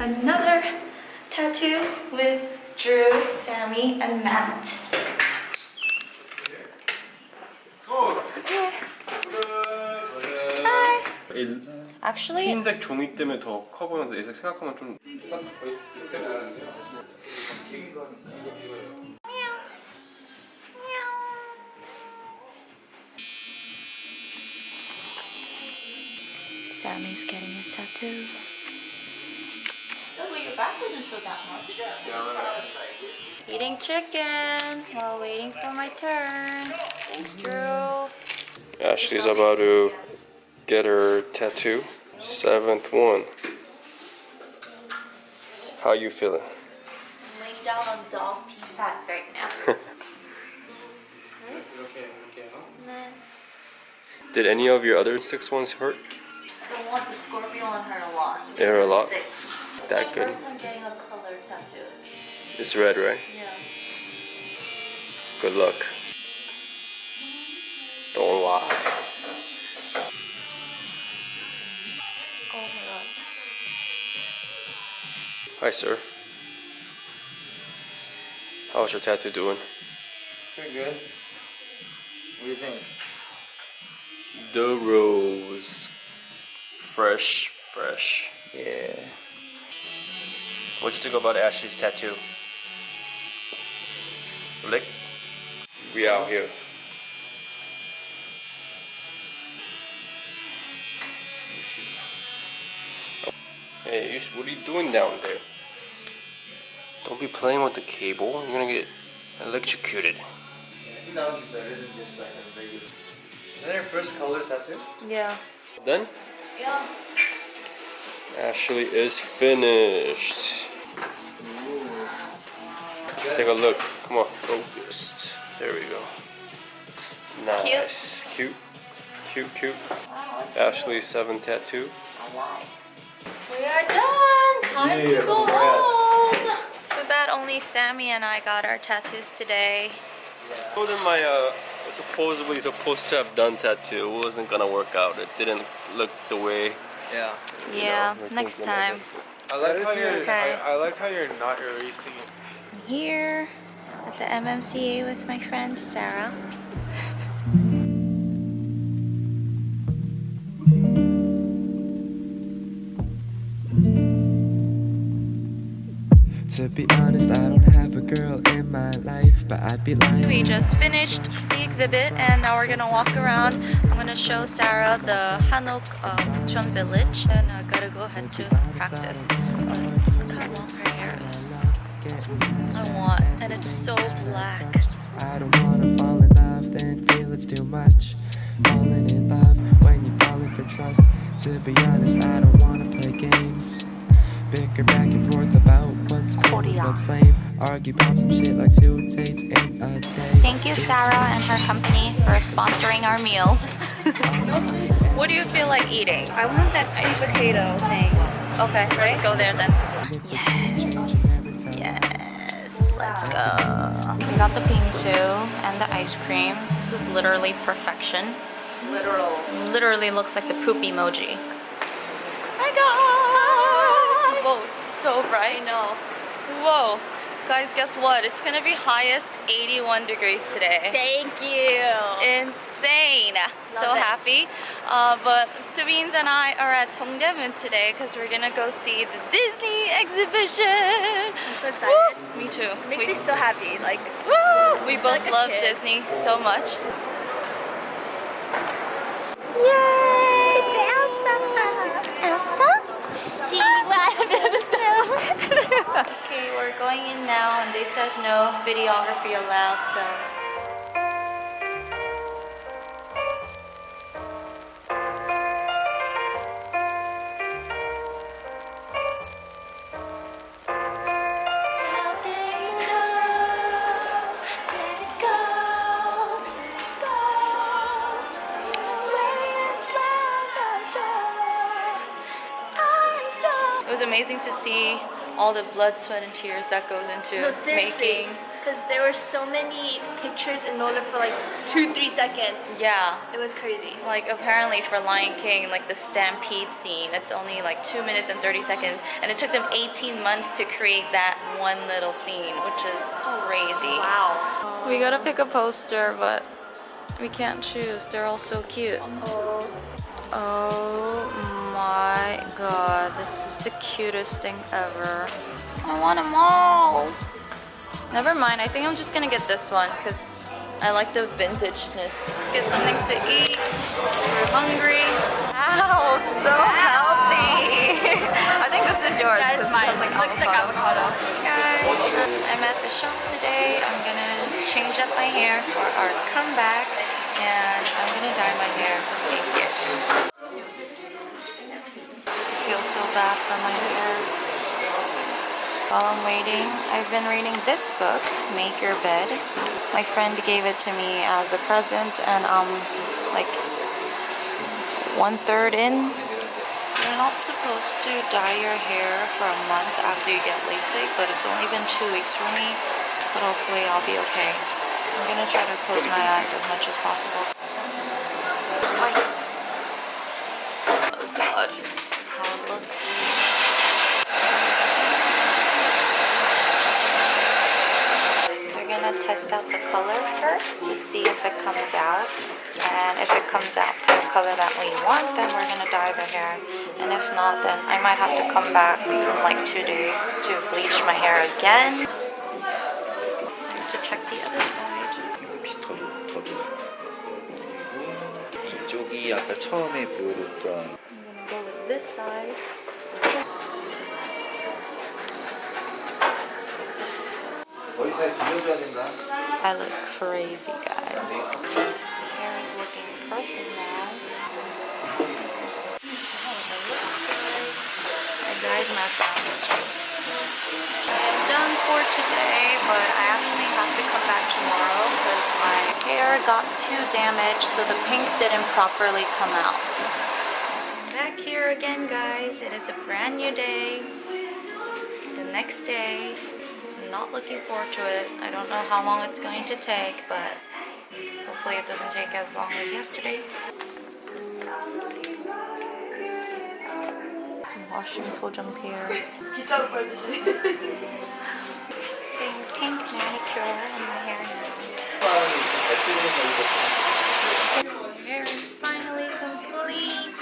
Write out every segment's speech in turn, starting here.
another tattoo with Drew, Sammy, and Matt. Hi. 이 Actually, 흰색 종이 때문에 더 커 보이는데 얘색 생각하면 좀 Sammy's getting his tattoo. Eating chicken while waiting for my turn. Thanks, Drew. Ashley's about to get her tattoo. Seventh one. How you feeling? I'm laying down on dog pee pads right now. Did any of your other six ones hurt? The one, the scorpion one hurt a lot. It hurt a lot? Thick. That my good? first time getting a color tattoo. It's red, right? Yeah. Good luck. Don't lie. Oh my god. Hi, sir. How's your tattoo doing? Pretty good. What do you think? The rose. Fresh, fresh. Yeah. What'd you think about Ashley's tattoo? Lick? We out here. Hey, you, what are you doing down there? Don't be playing with the cable. You're gonna get electrocuted. I think that would be better than just like a regular. Is that your first color tattoo? Yeah. Done? Yeah. Ashley is finished. Let's take a look. Come on, focused. There we go. Nice. Cute. Cute, cute. Ashley's seven tattoo. We are done. Time Yeah, to go congrats. home. Too bad only Sammy and I got our tattoos today. told him my uh, supposedly supposed to have done tattoo it wasn't gonna work out. It didn't look the way. Yeah. Yeah, know, next time. I like how you're. okay. I, I like how you're not erasing. Here at the MMCA with my friend Sarah. To be honest, I don't have a girl in my life, but I'd be lying. We just finished the exhibit and now we're gonna walk around. I'm gonna show Sarah the Hanok uh, Bukchon village and I gotta go ahead to practice. Look how long her hair is. I want, and it's so black. I don't wanna fall in love, then feel it's too much. Falling in love when you're falling for trust. To be honest, I don't wanna play games. Bicker back and forth about what's cool, what's lame. Argue about some shit like two dates in a day. Thank you, Sarah and her company, for sponsoring our meal. what do you feel like eating? I want that sweet potato thing. Okay, let's go there then. Yes. Let's go. We got the bingsu and the ice cream. This is literally perfection. Literal. Literally looks like the poop emoji. Hi guys! Whoa, it's so bright. I know. Whoa. Guys, guess what? It's gonna be highest 81 degrees today. Thank you. Insane. so it. happy. Uh, but Sabines and I are at Dongdaemun today because we're gonna go see the Disney exhibition. I'm so excited. Me too. Makes we, me so happy. Like, Woo! we both like love. Disney so much. Yay! It's Elsa! Elsa? okay, we're going in now and they said no videography allowed, so. It was amazing to see all the blood, sweat, and tears that goes into No, seriously. making because there were so many pictures in order for like two, three seconds. Yeah. It was crazy. Like apparently for Lion King, like the stampede scene, it's only like 2 minutes and 30 seconds and it took them 18 months to create that one little scene, which is crazy. Wow. We gotta pick a poster, but we can't choose. They're all so cute. Oh my god, this is the cutest thing ever. I want them all. Never mind, I think I'm just gonna get this one because I like the vintageness. Let's get something to eat. We're hungry. Wow, so healthy. I think this is yours. That is mine. like Looks like avocado. guys. I'm at the shop today. I'm gonna change up my hair for our comeback and I'm gonna dye my hair pinkish. So for my hair. While I'm waiting, I've been reading this book, Make Your Bed. My friend gave it to me as a present and I'm like one third in you're not supposed to dye your hair for a month after you get LASIK, but it's only been two weeks for me. But hopefully I'll be okay. I'm gonna try to close my eyes as much as possible. Light. Oh god, this is how it looks. We're gonna test out the color first to see if it comes out. And if it comes out to the color that we want, then we're going to dye the hair. And if not, then I might have to come back in like two days to bleach my hair again. To check the other side. I'm going to go with this side. I look crazy, guys. Hair is looking purple now. I dyed my brows too. I'm done for today, but I actually have to come back tomorrow because my hair got too damaged, so the pink didn't properly come out. Back here again, guys. It is a brand new day. The next day I'm not looking forward to it. I don't know how long it's going to take, but hopefully it doesn't take as long as yesterday. I'm washing Sojung's hair. Pink, pink manicure in my hair now. My hair is finally complete.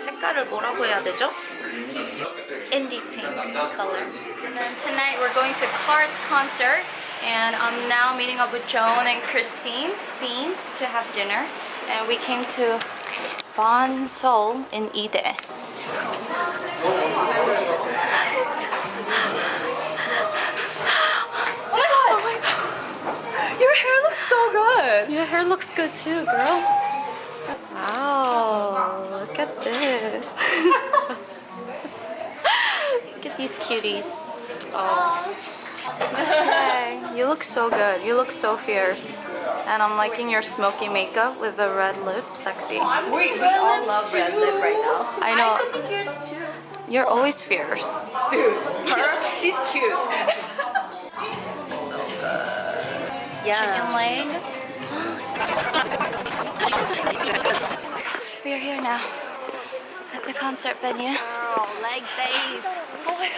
색깔을 뭐라고 해야 되죠? Indie pink color. And then tonight we're going to Cart's concert and I'm now meeting up with Joan and Christine Beans to have dinner. And we came to Bon Sol in Ide. Oh my god! Oh Your hair looks so good! Your hair looks good too, girl. Wow, look at this. Look at these cuties. Oh. Hey, you look so good. You look so fierce. And I'm liking your smoky makeup with the red lip. Sexy. Wait, we all love red lip right now. I know. I could be fierce too. You're always fierce. Dude, her, she's cute. So good. Yeah. Chicken leg. We are here now concert venue. Girl, leg days.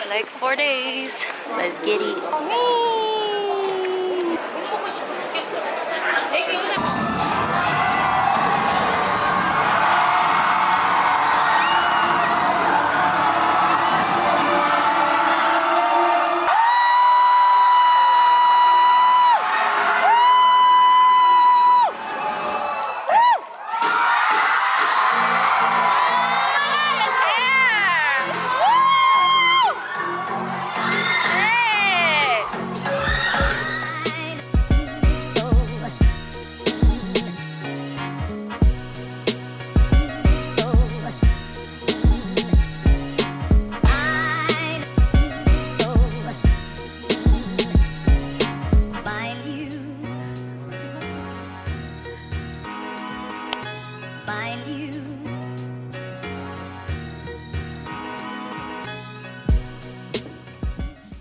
Like four days. Let's get it.